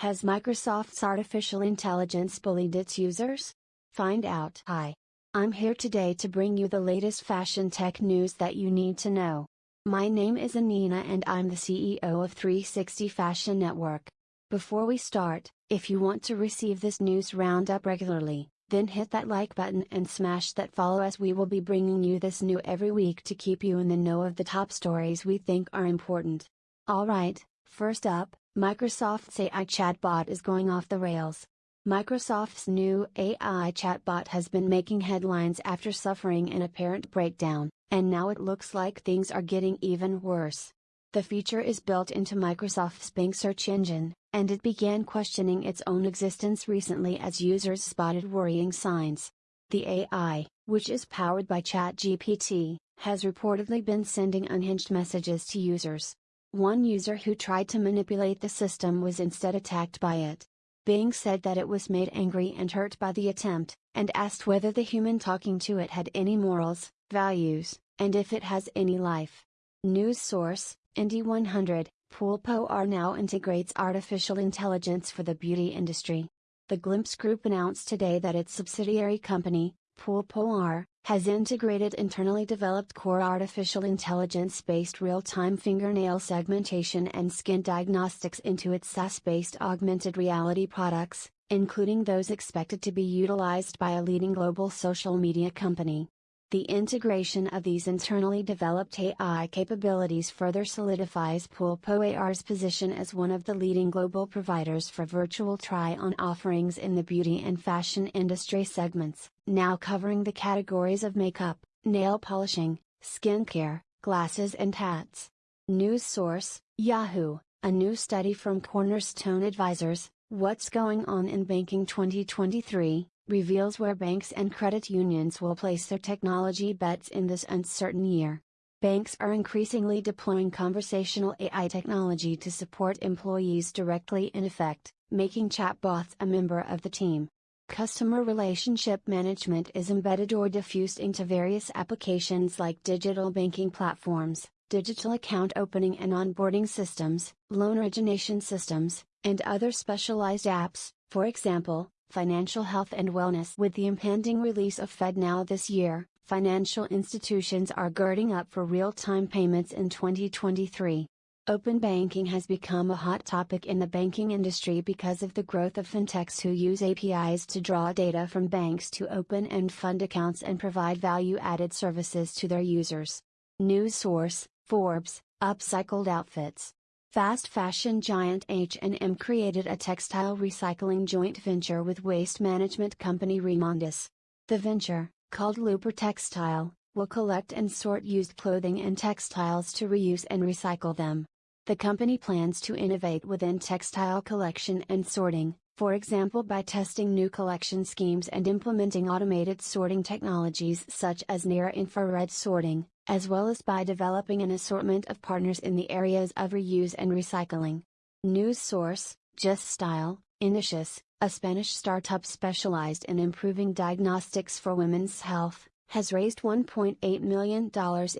Has Microsoft's artificial intelligence bullied its users? Find out. Hi. I'm here today to bring you the latest fashion tech news that you need to know. My name is Anina and I'm the CEO of 360 Fashion Network. Before we start, if you want to receive this news roundup regularly, then hit that like button and smash that follow as we will be bringing you this new every week to keep you in the know of the top stories we think are important. Alright, first up, Microsoft's AI chatbot is going off the rails. Microsoft's new AI chatbot has been making headlines after suffering an apparent breakdown, and now it looks like things are getting even worse. The feature is built into Microsoft's Bing search engine, and it began questioning its own existence recently as users spotted worrying signs. The AI, which is powered by ChatGPT, has reportedly been sending unhinged messages to users, one user who tried to manipulate the system was instead attacked by it. Bing said that it was made angry and hurt by the attempt, and asked whether the human talking to it had any morals, values, and if it has any life. News source, Indy 100, PulpoAR now integrates artificial intelligence for the beauty industry. The Glimpse Group announced today that its subsidiary company, PulpoAR, has integrated internally developed core artificial intelligence based real time fingernail segmentation and skin diagnostics into its SaaS based augmented reality products, including those expected to be utilized by a leading global social media company. The integration of these internally developed AI capabilities further solidifies PulpoAR's position as one of the leading global providers for virtual try on offerings in the beauty and fashion industry segments, now covering the categories of makeup, nail polishing, skincare, glasses, and hats. News source Yahoo, a new study from Cornerstone Advisors, What's Going On in Banking 2023, reveals where banks and credit unions will place their technology bets in this uncertain year. Banks are increasingly deploying conversational AI technology to support employees directly in effect, making chatbots a member of the team. Customer relationship management is embedded or diffused into various applications like digital banking platforms, digital account opening and onboarding systems, loan origination systems, and other specialized apps, for example, financial health and wellness. With the impending release of FedNow this year, financial institutions are girding up for real time payments in 2023. Open banking has become a hot topic in the banking industry because of the growth of fintechs who use APIs to draw data from banks to open and fund accounts and provide value added services to their users. News source Forbes, Upcycled Outfits. Fast fashion giant H&M created a textile recycling joint venture with waste management company Remondis. The venture, called Looper Textile, will collect and sort used clothing and textiles to reuse and recycle them. The company plans to innovate within textile collection and sorting, for example by testing new collection schemes and implementing automated sorting technologies such as near infrared sorting, as well as by developing an assortment of partners in the areas of reuse and recycling. News source, Just Style, Initius, a Spanish startup specialized in improving diagnostics for women's health, has raised $1.8 million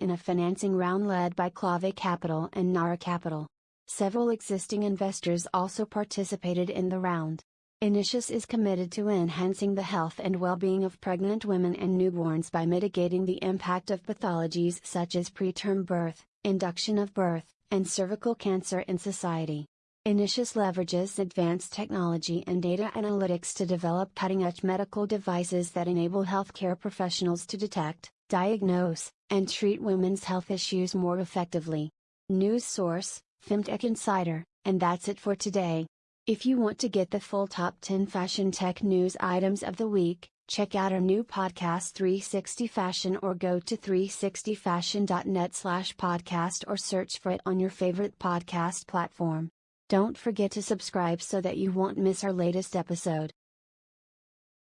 in a financing round led by Clave Capital and Nara Capital. Several existing investors also participated in the round. Initius is committed to enhancing the health and well-being of pregnant women and newborns by mitigating the impact of pathologies such as preterm birth, induction of birth, and cervical cancer in society. Initius leverages advanced technology and data analytics to develop cutting-edge medical devices that enable healthcare professionals to detect, diagnose, and treat women's health issues more effectively. News source, FemTech Insider, and that's it for today. If you want to get the full top 10 fashion tech news items of the week, check out our new podcast 360 Fashion or go to 360fashion.net slash podcast or search for it on your favorite podcast platform. Don't forget to subscribe so that you won't miss our latest episode.